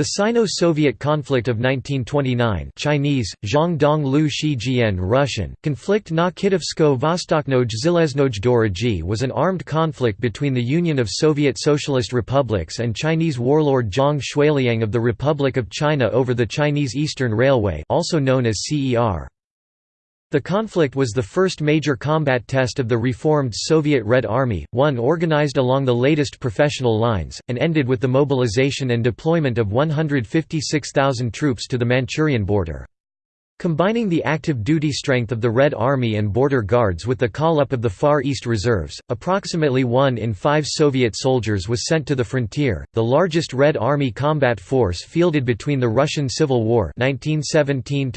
The Sino-Soviet conflict of 1929 Chinese, Zhongdong Lu Shijian Russian, conflict na Kitovsko Vostoknoj Zeleznoj Dorogi was an armed conflict between the Union of Soviet Socialist Republics and Chinese warlord Zhang Xueliang of the Republic of China over the Chinese Eastern Railway also known as CER. The conflict was the first major combat test of the reformed Soviet Red Army, one organized along the latest professional lines, and ended with the mobilization and deployment of 156,000 troops to the Manchurian border. Combining the active duty strength of the Red Army and Border Guards with the call-up of the Far East Reserves, approximately one in five Soviet soldiers was sent to the frontier, the largest Red Army combat force fielded between the Russian Civil War 1917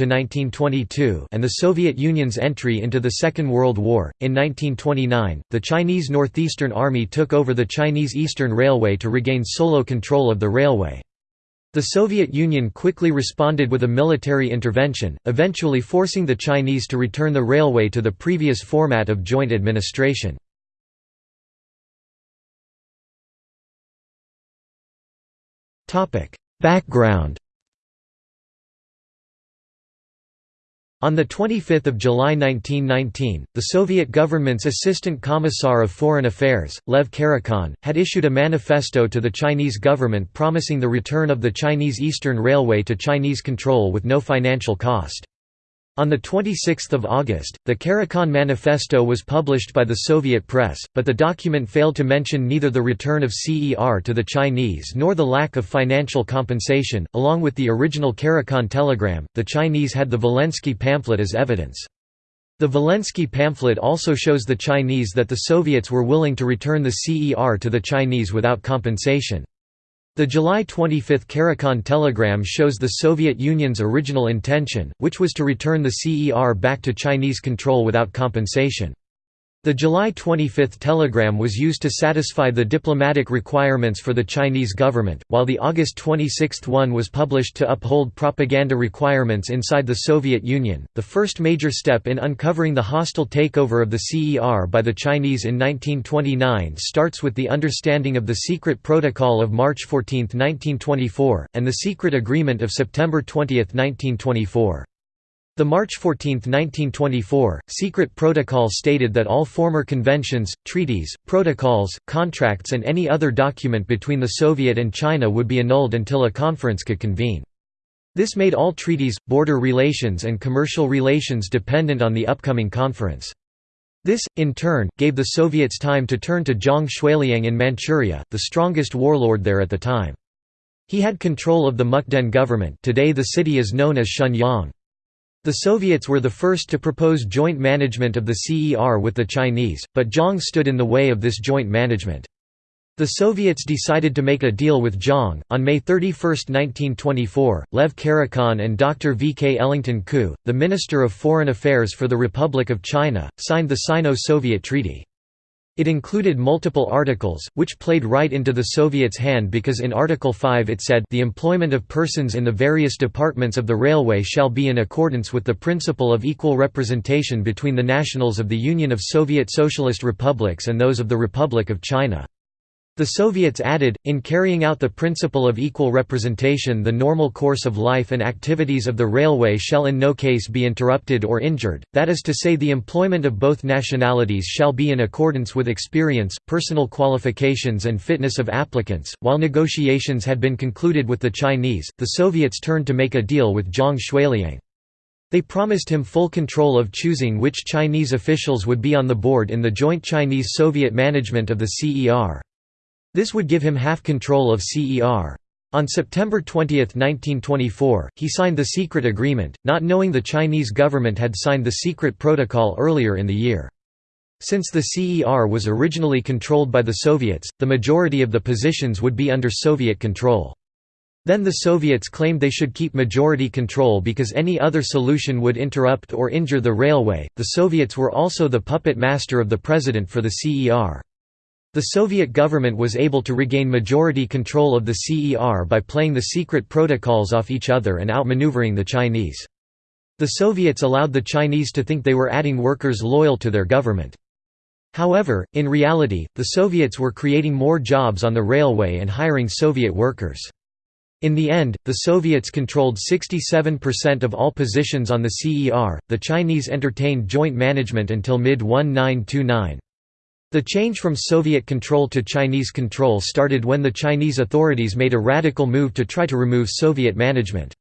and the Soviet Union's entry into the Second World War. In 1929, the Chinese Northeastern Army took over the Chinese Eastern Railway to regain solo control of the railway. The Soviet Union quickly responded with a military intervention, eventually forcing the Chinese to return the railway to the previous format of joint administration. Background On 25 July 1919, the Soviet government's Assistant Commissar of Foreign Affairs, Lev Karakhan, had issued a manifesto to the Chinese government promising the return of the Chinese Eastern Railway to Chinese control with no financial cost. On 26 August, the Karakhan Manifesto was published by the Soviet press, but the document failed to mention neither the return of CER to the Chinese nor the lack of financial compensation. Along with the original Karakhan telegram, the Chinese had the Vilensky pamphlet as evidence. The Vilensky pamphlet also shows the Chinese that the Soviets were willing to return the CER to the Chinese without compensation. The July 25 Karakhan telegram shows the Soviet Union's original intention, which was to return the CER back to Chinese control without compensation. The July 25 telegram was used to satisfy the diplomatic requirements for the Chinese government, while the August 26 one was published to uphold propaganda requirements inside the Soviet Union. The first major step in uncovering the hostile takeover of the CER by the Chinese in 1929 starts with the understanding of the Secret Protocol of March 14, 1924, and the Secret Agreement of September 20, 1924. The March 14, 1924, secret protocol stated that all former conventions, treaties, protocols, contracts and any other document between the Soviet and China would be annulled until a conference could convene. This made all treaties, border relations and commercial relations dependent on the upcoming conference. This, in turn, gave the Soviets time to turn to Zhang Xueliang in Manchuria, the strongest warlord there at the time. He had control of the Mukden government today the city is known as Shenyang. The Soviets were the first to propose joint management of the CER with the Chinese, but Zhang stood in the way of this joint management. The Soviets decided to make a deal with Zhang. On May 31, 1924, Lev Karakhan and Dr. V. K. Wellington Koo, the Minister of Foreign Affairs for the Republic of China, signed the Sino-Soviet Treaty. It included multiple articles, which played right into the Soviets' hand because in Article 5 it said the employment of persons in the various departments of the railway shall be in accordance with the principle of equal representation between the nationals of the Union of Soviet Socialist Republics and those of the Republic of China. The Soviets added, in carrying out the principle of equal representation the normal course of life and activities of the railway shall in no case be interrupted or injured, that is to say the employment of both nationalities shall be in accordance with experience, personal qualifications and fitness of applicants. While negotiations had been concluded with the Chinese, the Soviets turned to make a deal with Zhang Xueliang. They promised him full control of choosing which Chinese officials would be on the board in the joint Chinese-Soviet management of the CER. This would give him half control of CER. On September 20, 1924, he signed the secret agreement, not knowing the Chinese government had signed the secret protocol earlier in the year. Since the CER was originally controlled by the Soviets, the majority of the positions would be under Soviet control. Then the Soviets claimed they should keep majority control because any other solution would interrupt or injure the railway. The Soviets were also the puppet master of the president for the CER. The Soviet government was able to regain majority control of the CER by playing the secret protocols off each other and outmaneuvering the Chinese. The Soviets allowed the Chinese to think they were adding workers loyal to their government. However, in reality, the Soviets were creating more jobs on the railway and hiring Soviet workers. In the end, the Soviets controlled 67% of all positions on the CER, the Chinese entertained joint management until mid-1929. The change from Soviet control to Chinese control started when the Chinese authorities made a radical move to try to remove Soviet management.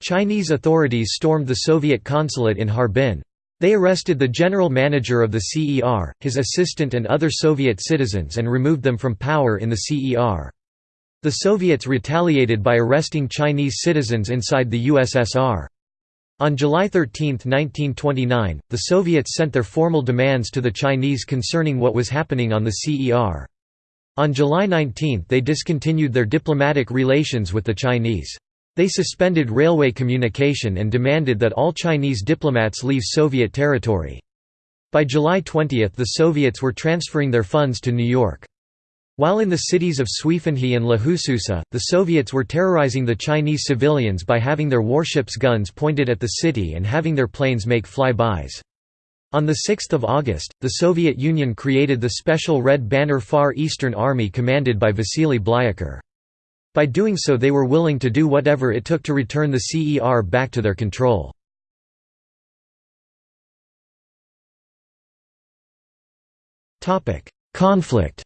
Chinese authorities stormed the Soviet consulate in Harbin. They arrested the general manager of the CER, his assistant and other Soviet citizens and removed them from power in the CER. The Soviets retaliated by arresting Chinese citizens inside the USSR. On July 13, 1929, the Soviets sent their formal demands to the Chinese concerning what was happening on the CER. On July 19 they discontinued their diplomatic relations with the Chinese. They suspended railway communication and demanded that all Chinese diplomats leave Soviet territory. By July 20 the Soviets were transferring their funds to New York. While in the cities of Suifenhe and Lahasusu, the Soviets were terrorizing the Chinese civilians by having their warships' guns pointed at the city and having their planes make fly-bys. On 6 August, the Soviet Union created the Special Red Banner Far Eastern Army commanded by Vasily Blyukher. By doing so they were willing to do whatever it took to return the CER back to their control. Conflict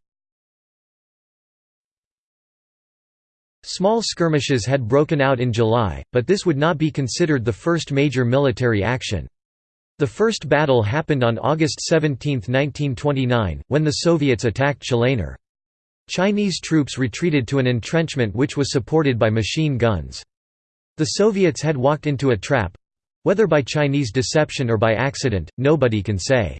Small skirmishes had broken out in July, but this would not be considered the first major military action. The first battle happened on August 17, 1929, when the Soviets attacked Jalainur. Chinese troops retreated to an entrenchment which was supported by machine guns. The Soviets had walked into a trap—whether by Chinese deception or by accident, nobody can say.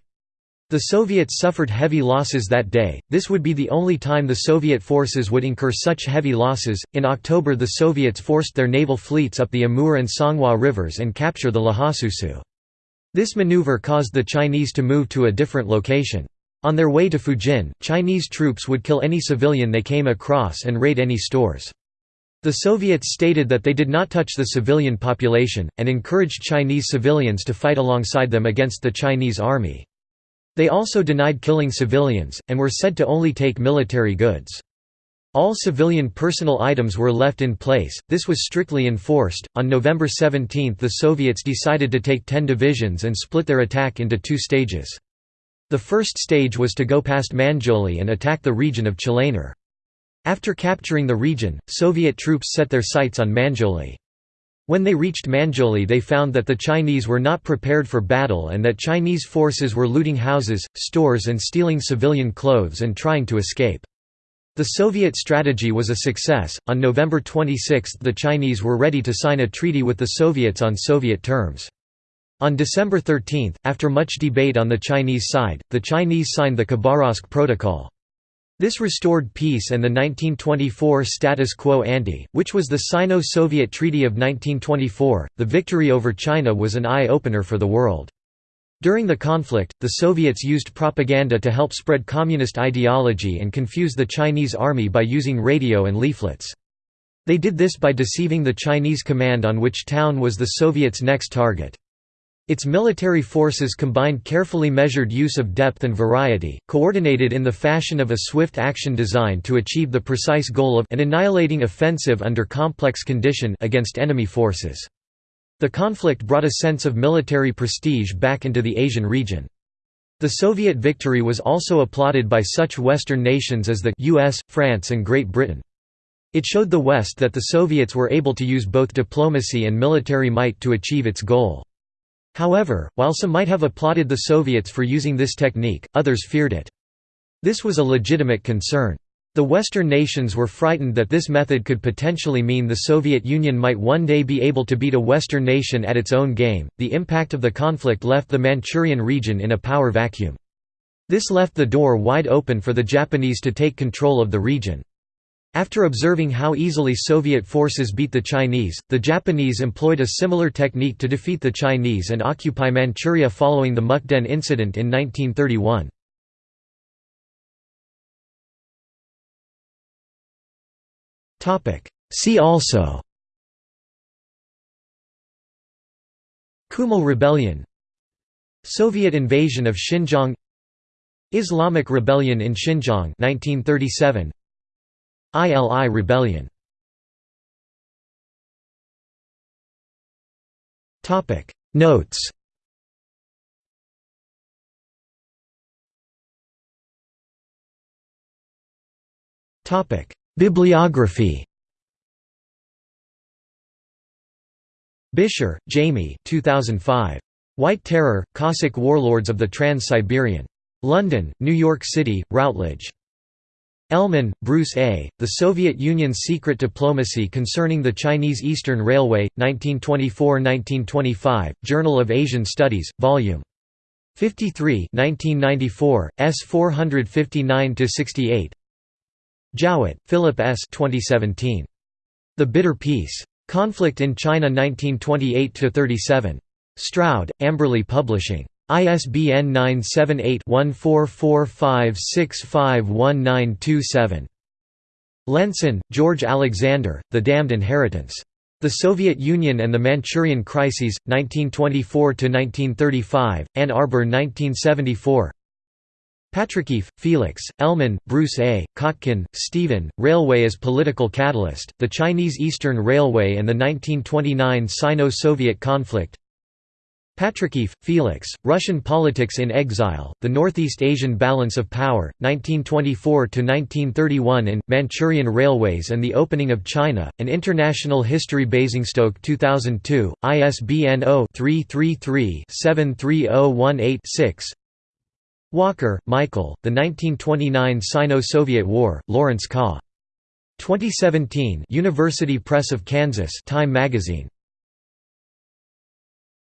The Soviets suffered heavy losses that day. This would be the only time the Soviet forces would incur such heavy losses. In October, the Soviets forced their naval fleets up the Amur and Songhua rivers and capture the Lhasa This maneuver caused the Chinese to move to a different location. On their way to Fujin, Chinese troops would kill any civilian they came across and raid any stores. The Soviets stated that they did not touch the civilian population, and encouraged Chinese civilians to fight alongside them against the Chinese army. They also denied killing civilians, and were said to only take military goods. All civilian personal items were left in place, this was strictly enforced. On November 17 the Soviets decided to take ten divisions and split their attack into two stages. The first stage was to go past Manzhouli and attack the region of Jalainur. After capturing the region, Soviet troops set their sights on Manzhouli. When they reached Manzhouli they found that the Chinese were not prepared for battle and that Chinese forces were looting houses, stores and stealing civilian clothes and trying to escape. The Soviet strategy was a success. On November 26 the Chinese were ready to sign a treaty with the Soviets on Soviet terms. On December 13, after much debate on the Chinese side, the Chinese signed the Khabarovsk Protocol. This restored peace and the 1924 status quo ante, which was the Sino-Soviet Treaty of 1924. The victory over China was an eye-opener for the world. During the conflict, the Soviets used propaganda to help spread communist ideology and confuse the Chinese army by using radio and leaflets. They did this by deceiving the Chinese command on which town was the Soviets' next target. Its military forces combined carefully measured use of depth and variety, coordinated in the fashion of a swift action design to achieve the precise goal of an annihilating offensive under complex condition against enemy forces. The conflict brought a sense of military prestige back into the Asian region. The Soviet victory was also applauded by such Western nations as the US, France and Great Britain. It showed the West that the Soviets were able to use both diplomacy and military might to achieve its goal. However, while some might have applauded the Soviets for using this technique, others feared it. This was a legitimate concern. The Western nations were frightened that this method could potentially mean the Soviet Union might one day be able to beat a Western nation at its own game. The impact of the conflict left the Manchurian region in a power vacuum. This left the door wide open for the Japanese to take control of the region. After observing how easily Soviet forces beat the Chinese, the Japanese employed a similar technique to defeat the Chinese and occupy Manchuria following the Mukden incident in 1931. See also Kumul Rebellion Soviet invasion of Xinjiang Islamic rebellion in Xinjiang 1937 ILI rebellion Notes Bibliography Bisher, Jamie 2005. White Terror, Cossack Warlords of the Trans-Siberian. London, New York City, Routledge. Elleman, Bruce A., The Soviet Union's Secret Diplomacy Concerning the Chinese Eastern Railway, 1924–1925, Journal of Asian Studies, Vol. 53 1994, S 459–68 Jowett, Philip S. 2017. The Bitter Peace. Conflict in China 1928–37. Stroud, Amberley Publishing. ISBN 978-1445651927. Lensen, George Alexander, The Damned Inheritance. The Soviet Union and the Manchurian Crises, 1924–1935, Ann Arbor 1974 Patrikeeff, Felix, Elleman, Bruce A., Kotkin, Stephen, Railway as Political Catalyst, The Chinese Eastern Railway and the 1929 Sino-Soviet Conflict Patrikeeff, Felix, Russian Politics in Exile, The Northeast Asian Balance of Power, 1924–1931 in, Manchurian Railways and the Opening of China, An International History Basingstoke 2002, ISBN 0-333-73018-6 Walker, Michael, The 1929 Sino-Soviet War, Lawrence Kaw. 2017 University Press of Kansas Time Magazine.